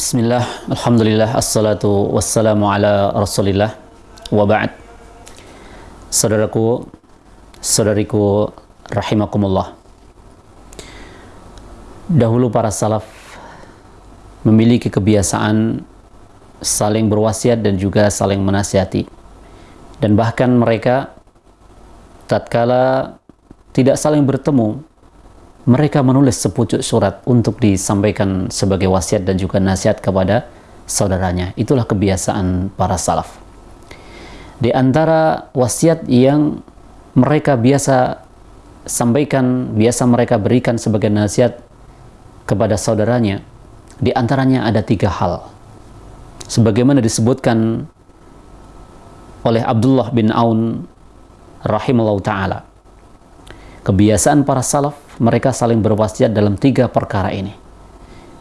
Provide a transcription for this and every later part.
Bismillah, Alhamdulillah, Assalatu wassalamu ala Rasulillah. Wa ba'd. Saudaraku, saudariku Rahimakumullah. Dahulu para salaf Memiliki kebiasaan Saling berwasiat dan juga saling menasihati. Dan bahkan mereka Tatkala Tidak saling bertemu mereka menulis sepucuk surat untuk disampaikan sebagai wasiat dan juga nasihat kepada saudaranya. Itulah kebiasaan para salaf. Di antara wasiat yang mereka biasa sampaikan, biasa mereka berikan sebagai nasihat kepada saudaranya, di antaranya ada tiga hal. Sebagaimana disebutkan oleh Abdullah bin Aun rahimahullah ta'ala. Kebiasaan para salaf mereka saling berwasiat dalam tiga perkara ini.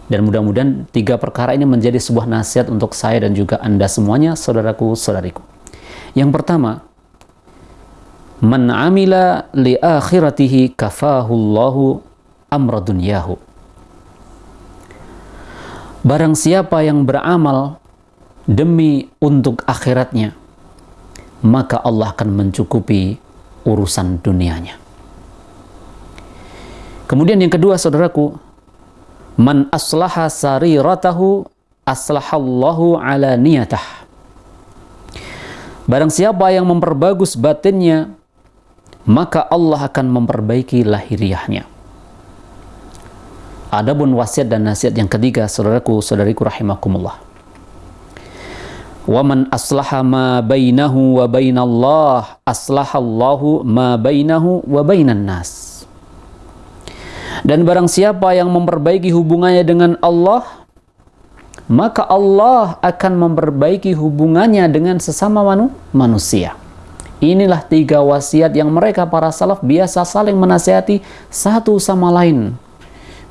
Dan mudah-mudahan tiga perkara ini menjadi sebuah nasihat untuk saya dan juga Anda semuanya, saudaraku, saudariku. Yang pertama, Man amila li akhiratihi kafahullahu amra dunyahu. Barang siapa yang beramal demi untuk akhiratnya, maka Allah akan mencukupi urusan dunianya. Kemudian yang kedua saudaraku, man aslaha sariratahu aslahallahu ala niyatah. Barang siapa yang memperbagus batinnya, maka Allah akan memperbaiki lahiriahnya. Adapun wasiat dan nasihat yang ketiga, saudaraku, saudariku rahimakumullah. Wa man aslaha ma bainahu wa bainallah, aslahallahu ma bainahu wa bainan. Dan barang siapa yang memperbaiki hubungannya dengan Allah, maka Allah akan memperbaiki hubungannya dengan sesama manu manusia. Inilah tiga wasiat yang mereka para salaf biasa saling menasihati satu sama lain.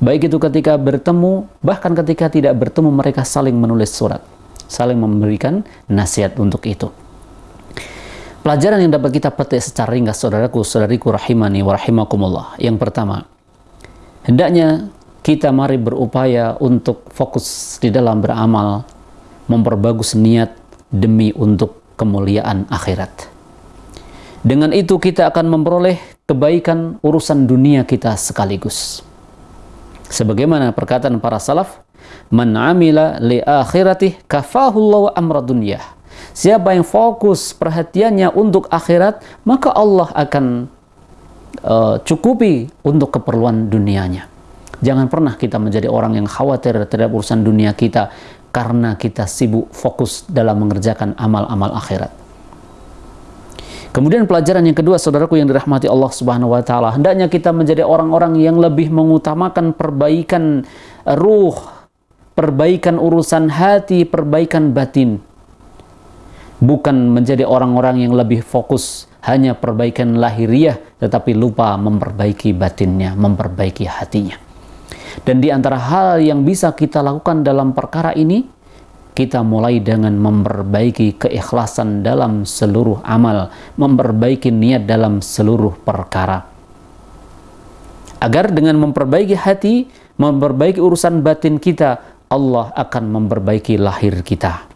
Baik itu ketika bertemu, bahkan ketika tidak bertemu mereka saling menulis surat. Saling memberikan nasihat untuk itu. Pelajaran yang dapat kita petik secara ringkas saudaraku, saudariku rahimani wa rahimakumullah. Yang pertama, Hendaknya kita mari berupaya untuk fokus di dalam beramal, memperbagus niat demi untuk kemuliaan akhirat. Dengan itu kita akan memperoleh kebaikan urusan dunia kita sekaligus. Sebagaimana perkataan para salaf, Man amila li akhiratih kafahullahu amra dunyah. Siapa yang fokus perhatiannya untuk akhirat, maka Allah akan uh, cukupi untuk keperluan dunianya. Jangan pernah kita menjadi orang yang khawatir terhadap urusan dunia kita karena kita sibuk fokus dalam mengerjakan amal-amal akhirat. Kemudian pelajaran yang kedua, saudaraku yang dirahmati Allah Subhanahu wa taala, hendaknya kita menjadi orang-orang yang lebih mengutamakan perbaikan ruh, perbaikan urusan hati, perbaikan batin. Bukan menjadi orang-orang yang lebih fokus hanya perbaikan lahiriah tetapi lupa memperbaiki batinnya, memperbaiki hatinya. Dan di antara hal yang bisa kita lakukan dalam perkara ini, kita mulai dengan memperbaiki keikhlasan dalam seluruh amal, memperbaiki niat dalam seluruh perkara. Agar dengan memperbaiki hati, memperbaiki urusan batin kita, Allah akan memperbaiki lahir kita.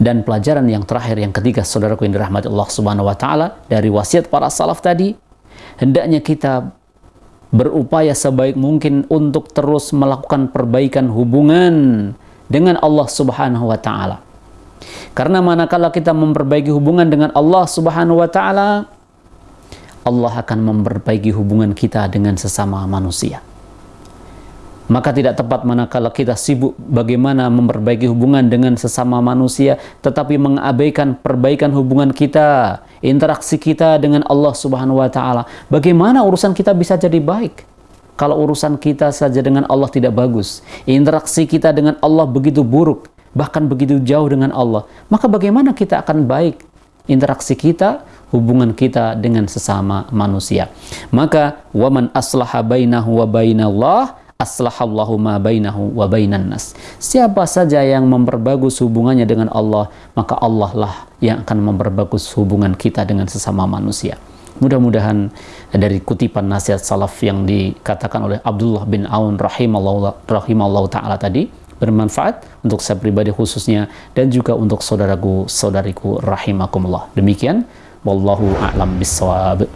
Dan pelajaran yang terakhir yang ketiga saudaraku yang dirahmati Allah Subhanahu wa taala dari wasiat para salaf tadi hendaknya kita berupaya sebaik mungkin untuk terus melakukan perbaikan hubungan dengan Allah Subhanahu wa taala. Karena manakala kita memperbaiki hubungan dengan Allah Subhanahu wa taala Allah akan memperbaiki hubungan kita dengan sesama manusia. Maka tidak tepat manakala kita sibuk bagaimana memperbaiki hubungan dengan sesama manusia, tetapi mengabaikan perbaikan hubungan kita, interaksi kita dengan Allah Subhanahu wa taala. Bagaimana urusan kita bisa jadi baik? Kalau urusan kita saja dengan Allah tidak bagus, interaksi kita dengan Allah begitu buruk, bahkan begitu jauh dengan Allah, maka bagaimana kita akan baik? Interaksi kita, hubungan kita dengan sesama manusia. Maka waman aslaha bainahu wa bainallah aslahallahu ma bainahu wa bainan nas. Siapa saja yang memperbagus hubungannya dengan Allah, maka Allah lah yang akan memperbagus hubungan kita dengan sesama manusia. Mudah-mudahan dari kutipan nasihat salaf yang dikatakan oleh Abdullah bin Aun rahimallahu, rahimallahu taala tadi, bermanfaat untuk saya pribadi khususnya dan juga untuk saudaraku saudariku rahimakumullah demikian wallahu a'lam bissawab